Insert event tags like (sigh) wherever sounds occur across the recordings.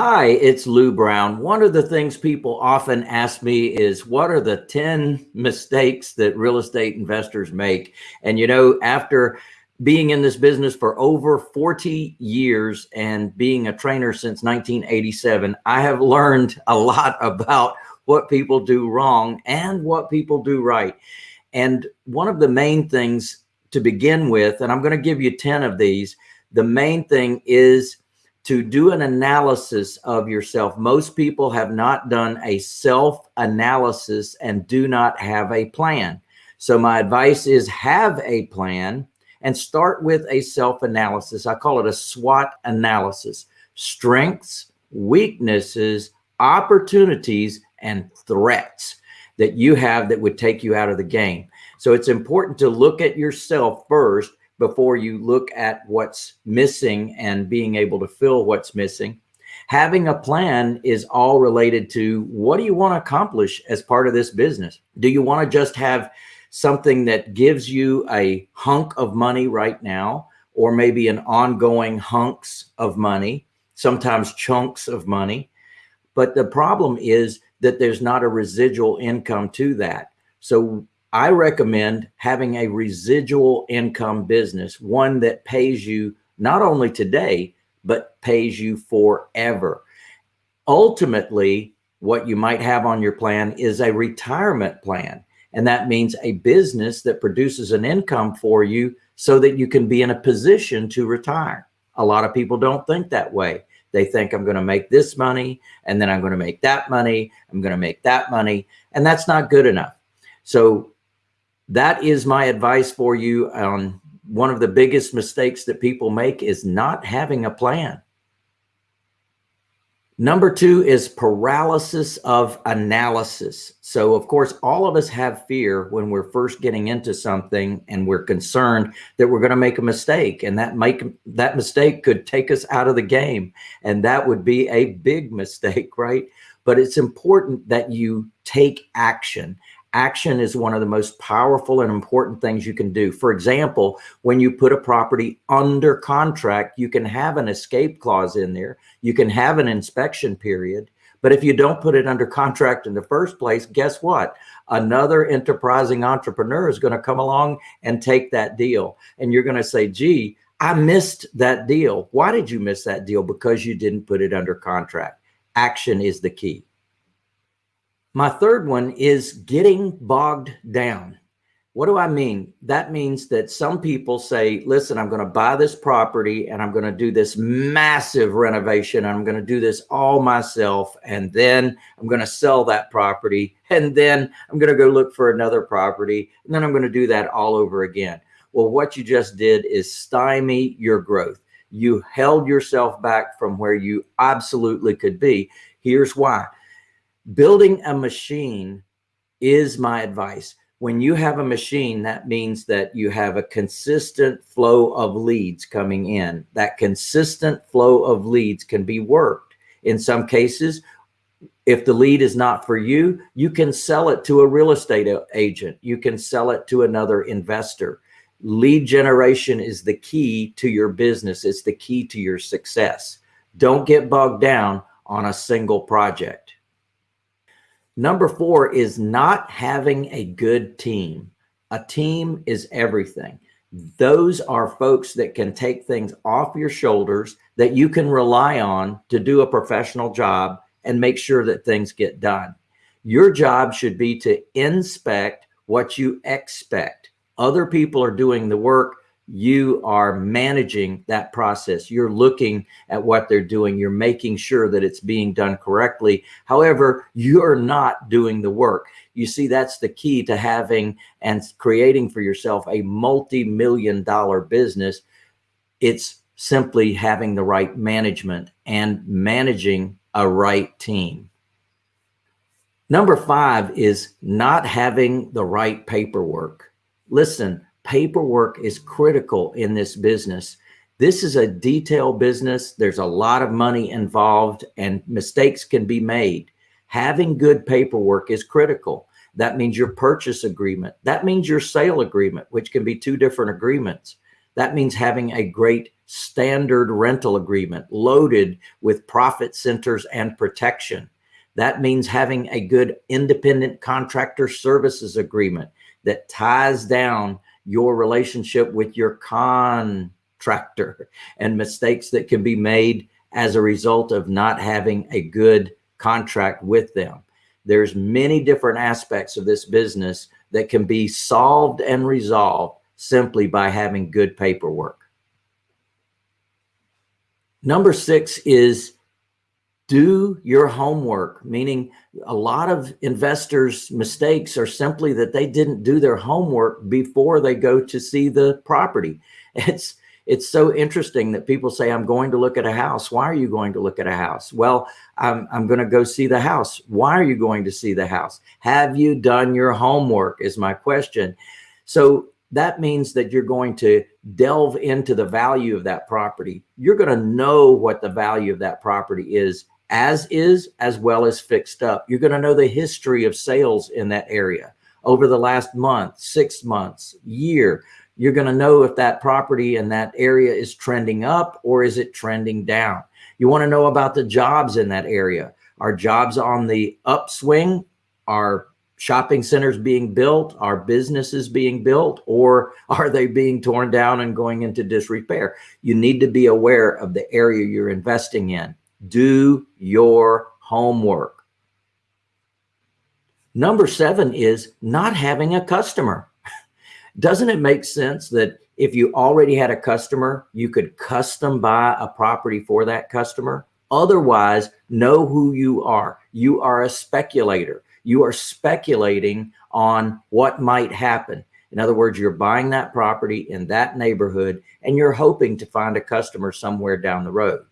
Hi, it's Lou Brown. One of the things people often ask me is what are the 10 mistakes that real estate investors make? And you know, after being in this business for over 40 years and being a trainer since 1987, I have learned a lot (laughs) about what people do wrong and what people do right. And one of the main things to begin with, and I'm going to give you 10 of these, the main thing is to do an analysis of yourself. Most people have not done a self analysis and do not have a plan. So my advice is have a plan and start with a self analysis. I call it a SWOT analysis, strengths, weaknesses, opportunities, and threats that you have that would take you out of the game. So it's important to look at yourself first before you look at what's missing and being able to fill what's missing. Having a plan is all related to what do you want to accomplish as part of this business? Do you want to just have something that gives you a hunk of money right now, or maybe an ongoing hunks of money, sometimes chunks of money? But the problem is that there's not a residual income to that. So I recommend having a residual income business, one that pays you not only today, but pays you forever. Ultimately, what you might have on your plan is a retirement plan. And that means a business that produces an income for you so that you can be in a position to retire. A lot of people don't think that way. They think I'm going to make this money and then I'm going to make that money. I'm going to make that money. And that's not good enough. So that is my advice for you on one of the biggest mistakes that people make is not having a plan. Number two is paralysis of analysis. So of course, all of us have fear when we're first getting into something and we're concerned that we're going to make a mistake and that make that mistake could take us out of the game. And that would be a big (laughs) mistake, right? But it's important that you take action action is one of the most powerful and important things you can do. For example, when you put a property under contract, you can have an escape clause in there. You can have an inspection period. But if you don't put it under contract in the first place, guess what? Another enterprising entrepreneur is going to come along and take that deal. And you're going to say, gee, I missed that deal. Why did you miss that deal? Because you didn't put it under contract. Action is the key. My third one is getting bogged down. What do I mean? That means that some people say, listen, I'm going to buy this property and I'm going to do this massive renovation. I'm going to do this all myself. And then I'm going to sell that property. And then I'm going to go look for another property. And then I'm going to do that all over again. Well, what you just did is stymie your growth. You held yourself back from where you absolutely could be. Here's why building a machine is my advice. When you have a machine, that means that you have a consistent flow of leads coming in. That consistent flow of leads can be worked. In some cases, if the lead is not for you, you can sell it to a real estate agent. You can sell it to another investor. Lead generation is the key to your business. It's the key to your success. Don't get bogged down on a single project. Number four is not having a good team. A team is everything. Those are folks that can take things off your shoulders that you can rely on to do a professional job and make sure that things get done. Your job should be to inspect what you expect. Other people are doing the work you are managing that process. You're looking at what they're doing. You're making sure that it's being done correctly. However, you're not doing the work. You see, that's the key to having and creating for yourself a multi-million dollar business. It's simply having the right management and managing a right team. Number five is not having the right paperwork. Listen, paperwork is critical in this business. This is a detail business. There's a lot of money involved and mistakes can be made. Having good paperwork is critical. That means your purchase agreement. That means your sale agreement, which can be two different agreements. That means having a great standard rental agreement loaded with profit centers and protection. That means having a good independent contractor services agreement that ties down your relationship with your contractor and mistakes that can be made as a result of not having a good contract with them. There's many different aspects of this business that can be solved and resolved simply by having good paperwork. Number six is do your homework, meaning a lot of investors' mistakes are simply that they didn't do their homework before they go to see the property. (laughs) It's it's so interesting that people say, I'm going to look at a house. Why are you going to look at a house? Well, I'm, I'm going to go see the house. Why are you going to see the house? Have you done your homework is my question. So that means that you're going to delve into the value of that property. You're going to know what the value of that property is as is, as well as fixed up. You're going to know the history of sales in that area over the last month, six months, year you're going to know if that property in that area is trending up or is it trending down. You want to know about the jobs in that area. Are jobs on the upswing? Are shopping centers being built? Are businesses being built? Or (laughs) are they being torn down and going into disrepair? You need to be aware of the area you're investing in. Do your homework. Number seven is not having a customer. (laughs) Doesn't it make sense that if you already had a customer, you could custom buy a property for that customer? Otherwise, know who you are. You are a speculator. You are speculating on what might happen. In other words, you're buying that property in that neighborhood and you're hoping to find a customer somewhere down the road.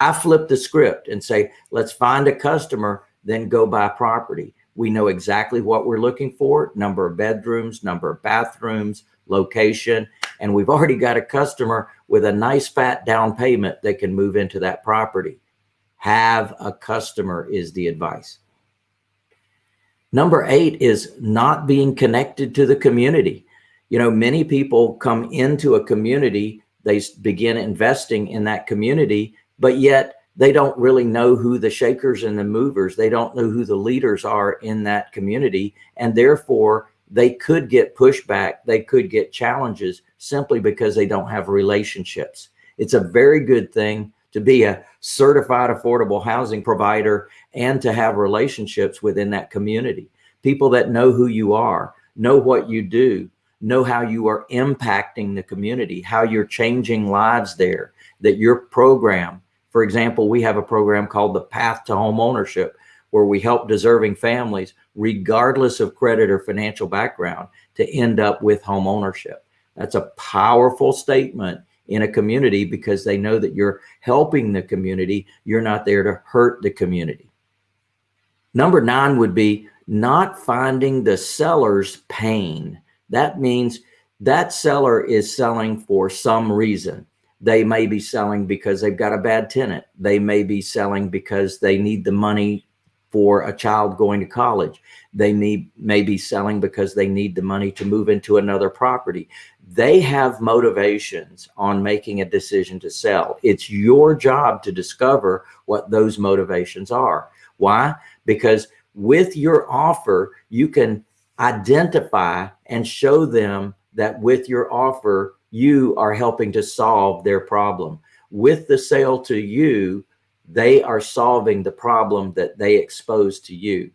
I flip the script and say, let's find a customer, then go buy property. We know exactly what we're looking for, number of bedrooms, number of bathrooms, location, and we've already got a customer with a nice fat down payment that can move into that property. Have a customer is the advice. Number eight is not being connected to the community. You know, many people come into a community, they begin investing in that community, but yet they don't really know who the shakers and the movers, they don't know who the leaders are in that community. And therefore they could get pushback. They could get challenges simply because they don't have relationships. It's a very good thing to be a certified affordable housing provider and to have relationships within that community. People that know who you are, know what you do, know how you are impacting the community, how you're changing lives there, that your program for example, we have a program called the Path to Home Ownership, where we help deserving families, regardless of credit or financial background, to end up with home ownership. That's a powerful statement in a community because they know that you're helping the community. You're not there to hurt the community. Number nine would be not finding the seller's pain. That means that seller is selling for some reason. They may be selling because they've got a bad tenant. They may be selling because they need the money for a child going to college. They may, may be selling because they need the money to move into another property. They have motivations on making a decision to sell. It's your job to discover what those motivations are. Why? Because with your offer, you can identify and show them that with your offer, you are helping to solve their problem. With the sale to you, they are solving the problem that they expose to you.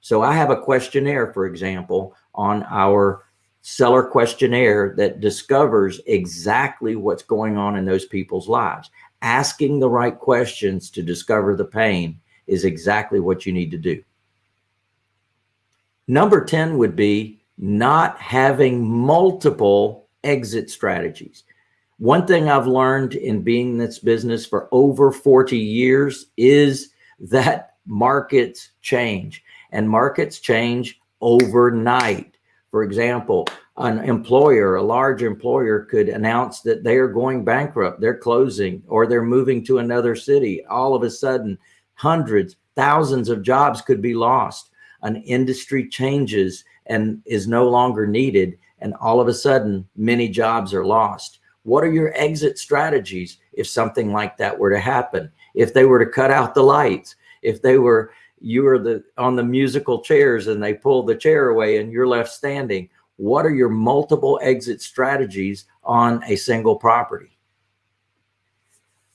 So I have a questionnaire, for example, on our seller questionnaire that discovers exactly what's going on in those people's lives. Asking the right questions to discover the pain is exactly what you need to do. Number 10 would be not having multiple exit strategies. One thing I've learned in being in this business for over 40 years is that markets change and markets change overnight. For example, an employer, a large employer could announce that they are going bankrupt, they're closing, or they're moving to another city. All of a sudden, hundreds, thousands of jobs could be lost. An industry changes and is no longer needed and all of a sudden many jobs are lost. What are your exit strategies if something like that were to happen? If they were to cut out the lights, if they were, you were the on the musical chairs and they pulled the chair away and you're left standing, what are your multiple exit strategies on a single property?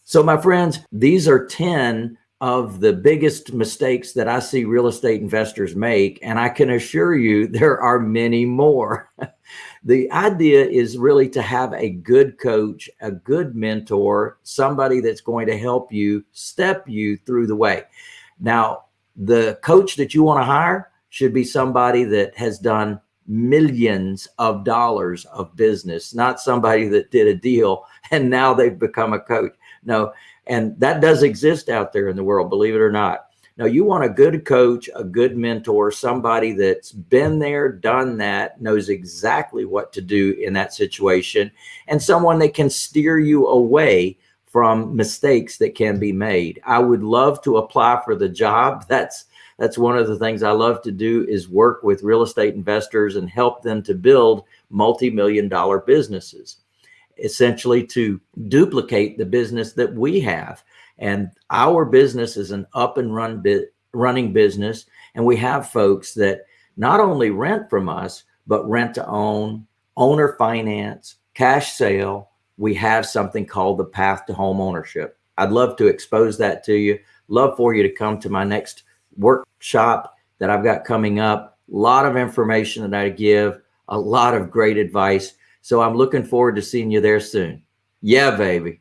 So my friends, these are 10 of the biggest mistakes that I see real estate investors make. And I can assure you (laughs) there are many more. (laughs) the idea is really to have a good coach, a good mentor, somebody that's going to help you step you through the way. Now, the coach that you want to hire should be somebody that has done millions of dollars of business, not somebody that did a deal (laughs) and now they've become a coach. No, and that does exist out there in the world, believe it or not. Now, you want a good coach, a good mentor, somebody that's been there, done that, knows exactly what to do in that situation, and someone that can steer you away from mistakes that can be made. I would love to apply for the job. (laughs) That's that's one of the things I love to do is work with real estate investors and help them to build multi-million dollar businesses essentially to duplicate the business that we have. And our business is an up and run running business. And we have folks that not only rent from us, but rent to own, owner finance, cash sale. We have something called the path to home ownership. I'd love to expose that to you. Love for you to come to my next workshop that I've got coming up. A lot of information that I give, a lot of great advice. So I'm looking forward to seeing you there soon. Yeah, baby.